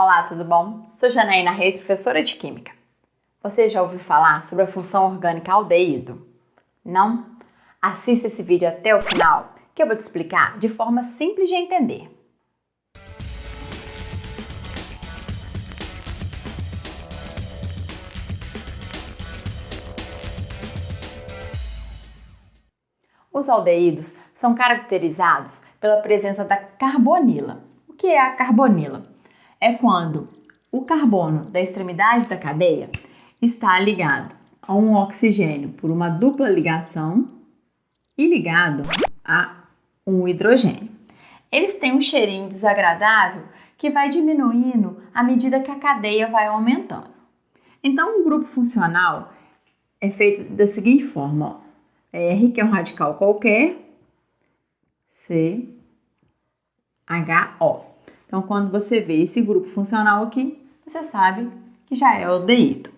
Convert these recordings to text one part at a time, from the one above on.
Olá, tudo bom? Sou Janaína Reis, professora de Química. Você já ouviu falar sobre a função orgânica aldeído? Não? Assista esse vídeo até o final, que eu vou te explicar de forma simples de entender. Os aldeídos são caracterizados pela presença da carbonila. O que é a carbonila? É quando o carbono da extremidade da cadeia está ligado a um oxigênio por uma dupla ligação e ligado a um hidrogênio. Eles têm um cheirinho desagradável que vai diminuindo à medida que a cadeia vai aumentando. Então, um grupo funcional é feito da seguinte forma: ó. R, que é um radical qualquer, C, H, O. Então, quando você vê esse grupo funcional aqui, você sabe que já é aldeído.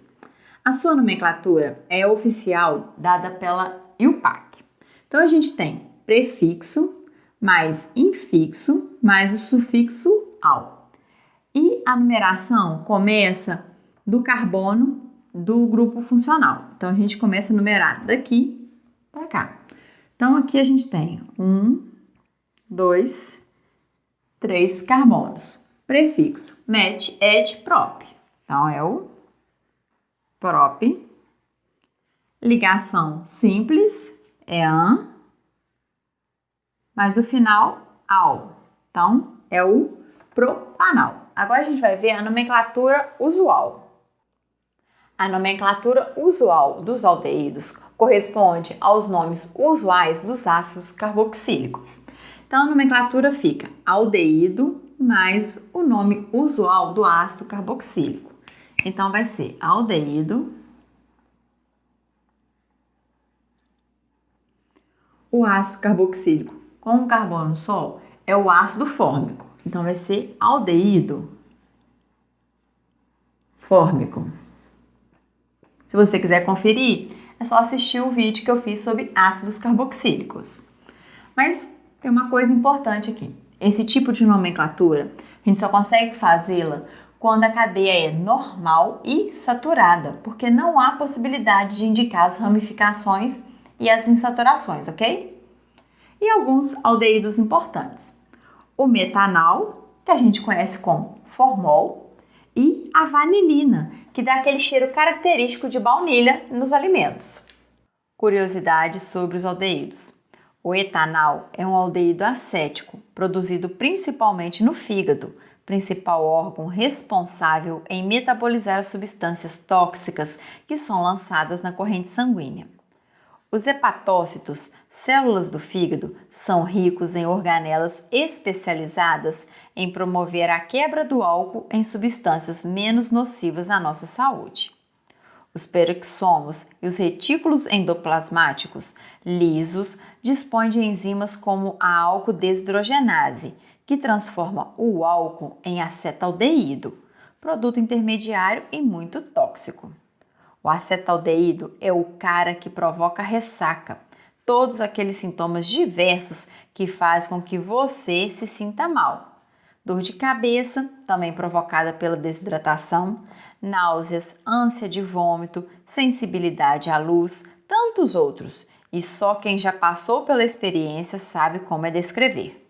A sua nomenclatura é oficial dada pela IUPAC. Então, a gente tem prefixo mais infixo mais o sufixo al. E a numeração começa do carbono do grupo funcional. Então, a gente começa a numerar daqui para cá. Então, aqui a gente tem um, dois, três carbonos. Prefixo met, et, prop. Então, é o prop. Ligação simples é an, mas o final ao. Então, é o propanal. Agora a gente vai ver a nomenclatura usual. A nomenclatura usual dos aldeídos corresponde aos nomes usuais dos ácidos carboxílicos. Então, a nomenclatura fica aldeído mais o nome usual do ácido carboxílico. Então, vai ser aldeído. O ácido carboxílico com um carbono só é o ácido fórmico. Então, vai ser aldeído fórmico. Se você quiser conferir, é só assistir o vídeo que eu fiz sobre ácidos carboxílicos. Mas tem uma coisa importante aqui. Esse tipo de nomenclatura, a gente só consegue fazê-la quando a cadeia é normal e saturada, porque não há possibilidade de indicar as ramificações e as insaturações, ok? E alguns aldeídos importantes. O metanal, que a gente conhece como formol, e a vanilina, que dá aquele cheiro característico de baunilha nos alimentos. Curiosidades sobre os aldeídos. O etanal é um aldeído acético, produzido principalmente no fígado, principal órgão responsável em metabolizar as substâncias tóxicas que são lançadas na corrente sanguínea. Os hepatócitos, células do fígado, são ricos em organelas especializadas em promover a quebra do álcool em substâncias menos nocivas à nossa saúde. Os peroxomos e os retículos endoplasmáticos lisos dispõem de enzimas como a álcool desidrogenase, que transforma o álcool em acetaldeído, produto intermediário e muito tóxico. O acetaldeído é o cara que provoca ressaca, todos aqueles sintomas diversos que fazem com que você se sinta mal. Dor de cabeça, também provocada pela desidratação, náuseas, ânsia de vômito, sensibilidade à luz, tantos outros, e só quem já passou pela experiência sabe como é descrever.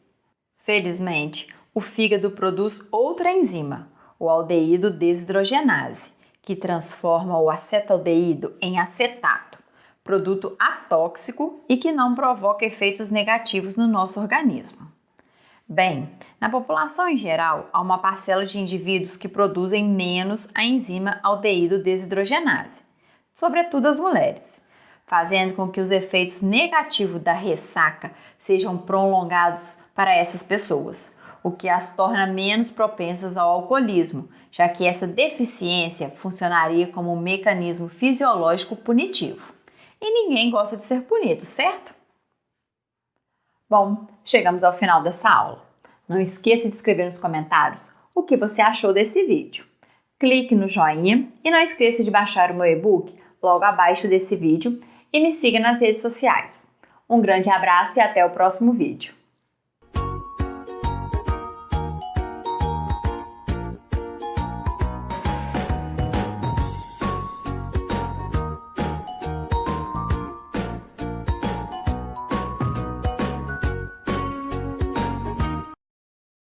Felizmente, o fígado produz outra enzima, o aldeído desidrogenase, que transforma o acetaldeído em acetato, produto atóxico e que não provoca efeitos negativos no nosso organismo. Bem, na população em geral, há uma parcela de indivíduos que produzem menos a enzima aldeído desidrogenase, sobretudo as mulheres, fazendo com que os efeitos negativos da ressaca sejam prolongados para essas pessoas, o que as torna menos propensas ao alcoolismo, já que essa deficiência funcionaria como um mecanismo fisiológico punitivo. E ninguém gosta de ser punido, certo? Bom, chegamos ao final dessa aula. Não esqueça de escrever nos comentários o que você achou desse vídeo. Clique no joinha e não esqueça de baixar o meu e-book logo abaixo desse vídeo e me siga nas redes sociais. Um grande abraço e até o próximo vídeo.